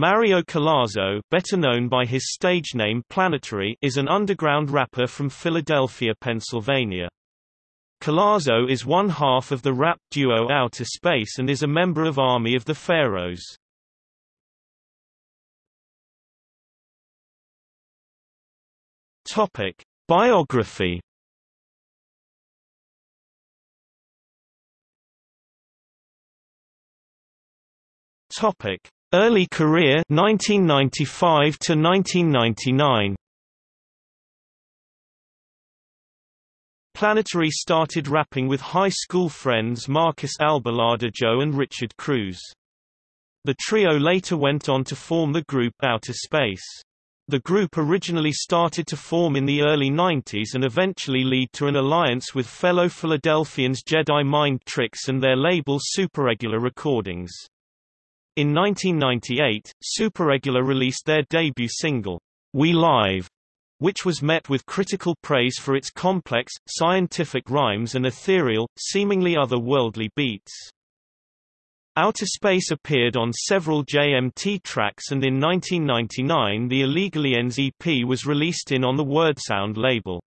Mario Collazo better known by his stage name Planetary is an underground rapper from Philadelphia, Pennsylvania. Collazo is one half of the rap duo Outer Space and is a member of Army of the Pharaohs. Topic: Biography. Topic: Early career 1995 to 1999. Planetary started rapping with high school friends Marcus Albaladejo and Richard Cruz. The trio later went on to form the group Outer Space. The group originally started to form in the early 90s and eventually lead to an alliance with fellow Philadelphians Jedi Mind Tricks and their label Superegular Recordings. In 1998, Superegular released their debut single, We Live, which was met with critical praise for its complex, scientific rhymes and ethereal, seemingly otherworldly beats. Outer Space appeared on several JMT tracks and in 1999 the Illegally EP was released in on the Wordsound label.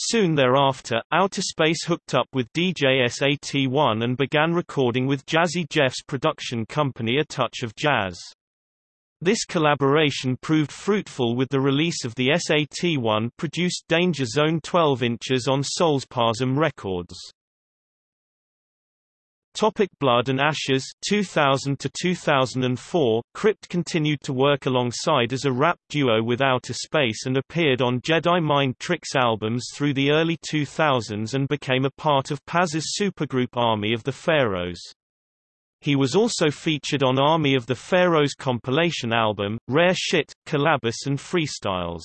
Soon thereafter, Outer Space hooked up with DJ SAT1 and began recording with Jazzy Jeff's production company A Touch of Jazz. This collaboration proved fruitful with the release of the SAT1 produced Danger Zone 12 inches on Soulspazm Records. Topic Blood and Ashes 2000 to 2004 Crypt continued to work alongside as a rap duo with Outer Space and appeared on Jedi Mind Tricks albums through the early 2000s and became a part of Paz's supergroup Army of the Pharaohs. He was also featured on Army of the Pharaohs compilation album, Rare Shit, Collabos and Freestyles.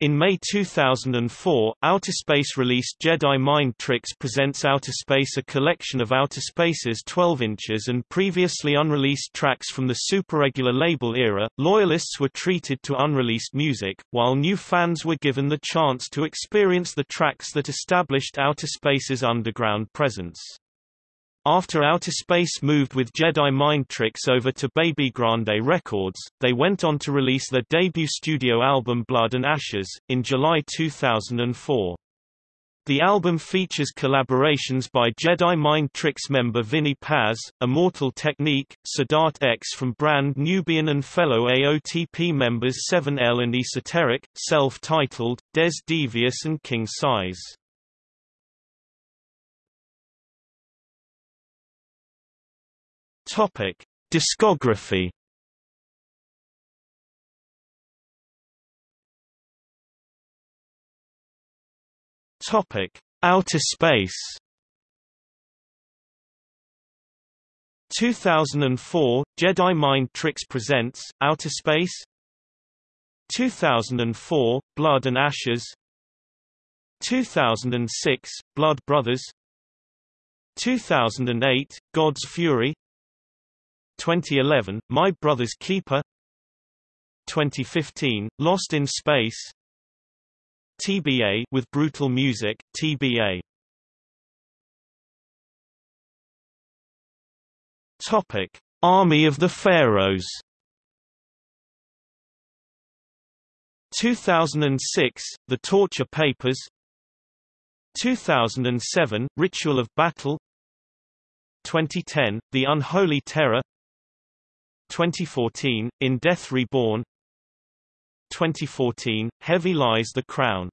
In May 2004, Outer Space released Jedi Mind Tricks Presents Outer Space a collection of Outer Space's 12 inches and previously unreleased tracks from the Superegular label era. Loyalists were treated to unreleased music, while new fans were given the chance to experience the tracks that established Outer Space's underground presence. After Outer Space moved with Jedi Mind Tricks over to Babygrande Records, they went on to release their debut studio album Blood and Ashes, in July 2004. The album features collaborations by Jedi Mind Tricks member Vinnie Paz, Immortal Technique, Sadat X from Brand Nubian and fellow AOTP members 7L and Esoteric, Celph Titled, Des Devious and King Syze. Topic: Discography. Topic: Outer Space. 2004 Jedi Mind Tricks presents Outer Space. 2004 Blood and Ashes. 2006 Blood Brothers. 2008 God's Fury 2011, My Brother's Keeper. 2015, Lost in Space. TBA with Brutal Music, TBA Topic: Army of the Pharaohs. 2006, The Torture Papers. 2007, Ritual of Battle. 2010, The Unholy Terror 2014, In Death Reborn. 2014, Heavy Lies the Crown